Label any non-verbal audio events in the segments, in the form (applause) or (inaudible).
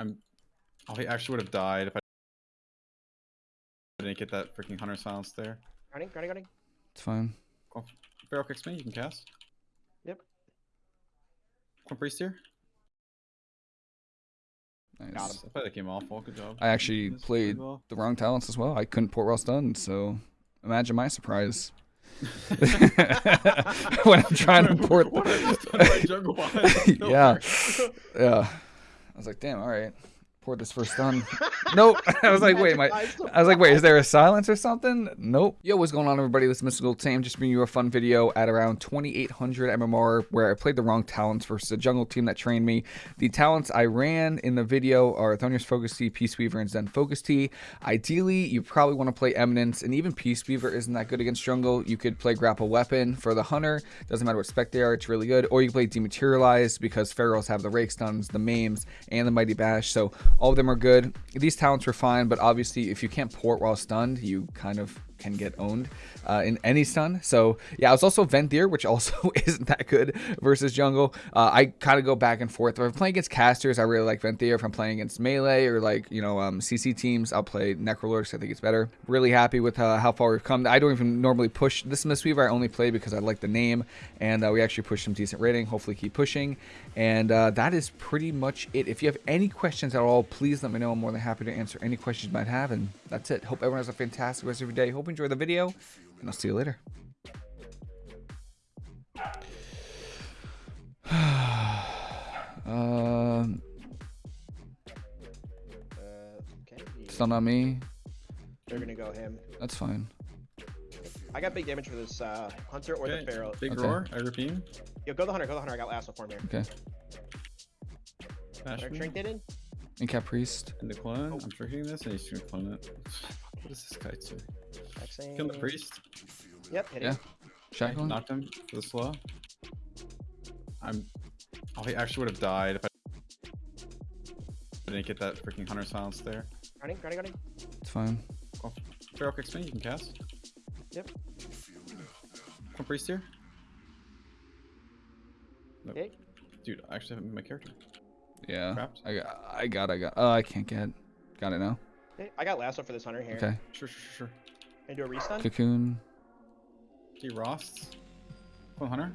I'm. Oh, he actually would have died if I didn't get that freaking hunter silence there. Running, running, running. It's fine. Cool. Feral kicks me. You can cast. Yep. Come priest here. Nice. Got him. I played that game awful. Good job. I actually Yes, played well. the wrong talents as well. I couldn't port while stunned, so imagine my surprise (laughs) (laughs) when I'm trying to port. What I just done by jungle (laughs) yeah, yeah. I was like, damn, all right. Port this first stun. nope. (laughs) I was like, wait, my. I was like, wait, is there a silence or something? Nope. Yo, what's going on, everybody? This is Mystical Tame. Just bringing you a fun video at around 2800 MMR where I played the wrong talents versus a jungle team that trained me. The talents I ran in the video are Thunder's Focus Tea, Peace Weaver, and Zen Focus Tea. Ideally, you probably want to play Eminence, and even Peace Weaver isn't that good against jungle. You could play Grapple Weapon for the Hunter. Doesn't matter what spec they are, it's really good. Or you can play Dematerialize because Ferals have the Rake Stuns, the Maims, and the Mighty Bash. So all of them are good. These talents were fine, but obviously if you can't port while stunned, you kind of can get owned uh, in any stun. So yeah, I was also Venthyr, which also (laughs) isn't that good versus jungle. Uh, I kind of go back and forth. If I'm playing against casters, I really like Venthyr. If I'm playing against melee or like you know um, CC teams, I'll play Necrolord. I think it's better. Really happy with uh, how far we've come. I don't even normally push this Mistweaver. I only play because I like the name, and uh, we actually pushed some decent rating. Hopefully keep pushing, and uh, that is pretty much it. If you have any questions at all, please let me know. I'm more than happy to answer any questions you might have, and that's it. Hope everyone has a fantastic rest of your day. Hope enjoy the video, and I'll see you later. (sighs) um, Uh, okay. stun on me. They're gonna go him. That's fine. I got big damage for this uh, hunter or Okay, the feral. Big Okay. roar. I repeat. Yo, go the hunter, go the hunter. I got lasso form here. Okay. Bash They're me. trinketed. Incap priest. And the clone. Oh. I'm drinking this, and he's gonna clone it. What is this guy do? Hexing. Kill the priest. Yep, hit Yeah. him. Okay, Shackling. knocked him for the slow. I'm. Oh, he actually would have died if I didn't get that freaking hunter silence there. Running, running, running. It's fine. Cool. Feral kicks me. You can cast. Yep. Come priest here. Nope. Okay. Dude, I actually haven't made my character. Yeah. Trapped. I got. I got. I got. Oh, I can't get. Got it now. Okay. I got lasso for this hunter here. Okay. Sure, sure, sure, sure. And do a restun. Cocoon. D Rost. Clone Hunter.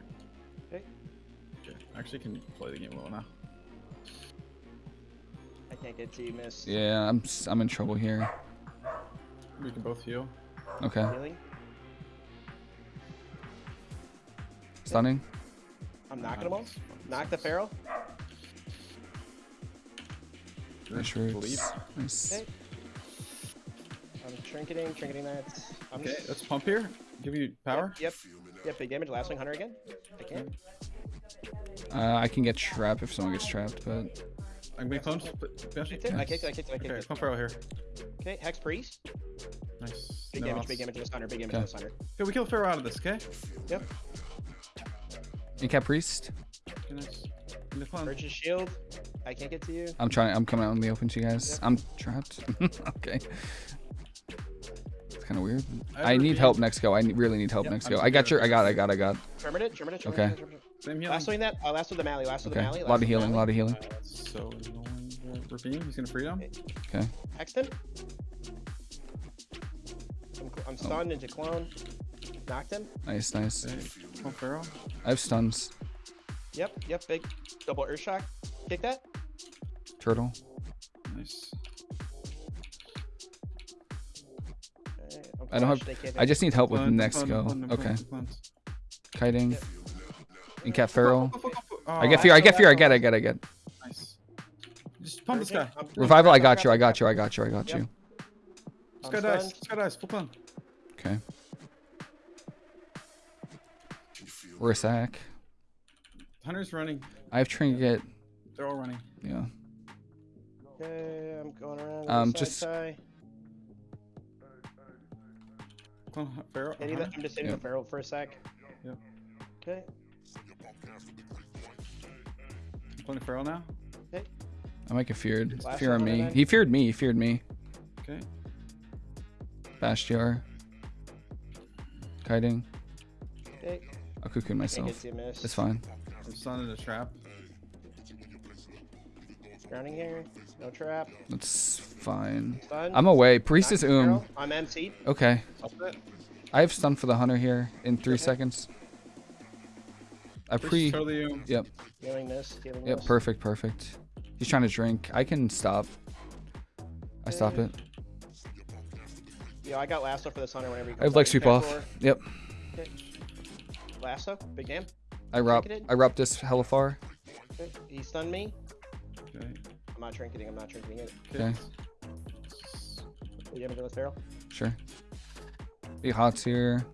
Okay. Okay. I actually can play the game well now. I can't get to you, miss. Yeah, I'm. s- I'm in trouble here. We can both heal. Okay. Healing. Stunning. I'm knocking them all. Knock the feral. Nice roots. Nice. Okay. I'm trinketing, trinketing that. I'm Okay, just- let's pump here. Give you power. Yep. Yep, big damage. Last swing hunter again. I can. Uh, I can get trapped if someone gets trapped, but I'm gonna clone. Bash Kicked it. I kicked. I kicked. I kicked Okay, it. clone Feral here. Okay, hex priest. Nice. Big No damage. loss. Big damage to this hunter. Big damage Okay. to this hunter. Okay, we kill Feral out of this, okay? Yep. Incap priest. Okay, nice. In clone. Urge's shield. I can't get to you. I'm trying. I'm coming out in the open to you guys. Yep. I'm trapped. (laughs) okay. It's kind of weird. I I need help next go. I really need help Yep, next I'm go. I got your. I got. I got. I got. Terminate. Terminate. Okay. Terminate. terminate. Same healing. Last that. Uh, last with the Mally. Last with Okay. the Mally. A lot of healing. A lot of healing. Uh, so annoying. Ravine, he's gonna freedom. Okay. Hexed him. I'm, I'm stunned into clone. Knocked him. Nice. Nice. Okay, clone I have stuns. Yep. Yep. Big double earth shock. Kick that. Turtle. Nice. I don't have- flashed, they can't I just need help with Clone, next go. clone, clone, Okay. Kiting. Yep. Incap feral. Oh, I get fear. I get fear. I get. I get. I get. Nice. Just pump this guy. Revival. I got you. I got you. I got you. I got you. This I'm guy dies. stunned. This guy dies. Full clone. Okay. We're a sack. Hunter's running. I have trinket. They're all running. Yeah. Okay, I'm going around. Um, just- just. Tie. Clone Hu- Feral. Hitting Hunter. I'm just hitting Yep. the barrel for a sec. Yep. Okay. Clone Feral now. I might get feared. Last Fear on me. then. He feared me. He feared me. Okay. Bastion. Kiting. Okay. I'll cocoon Can't myself. to you, miss. It's fine. I'm stunned in a trap. Grounding here. No trap. That's fine. Stun. I'm away. Priest is Nice, um. I'm MC. Okay. Up it. I have stun for the hunter here in three Okay. seconds. I pre. totally um, Yep. Healing this. Healing Yep. this. Perfect. Perfect. He's trying to drink. I can stop. I stop it. Yo, I got lasso for this hunter whenever you I have leg sweep off. Yep. Lasso. Big damn. I rob. Trinketed. I rob this hella far. Okay. He stunned me. Okay. I'm not trinketing. I'm not trinketing it. Okay. You gonna do barrel? Sure. Big hots here.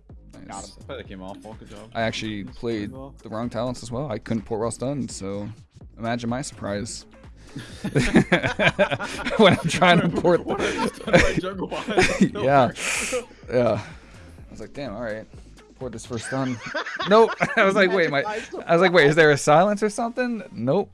Got him. I came off. Well, good job. I actually played the wrong talents as well. I couldn't port while stunned, so imagine my surprise. (laughs) (laughs) when I'm trying to port What have I just done by (laughs) jungle behind? No yeah. Yeah. I was like, damn, alright. Port this first stun. nope. I was like, wait, my Magic eyes to I was like, wait, is there a silence or something? Nope.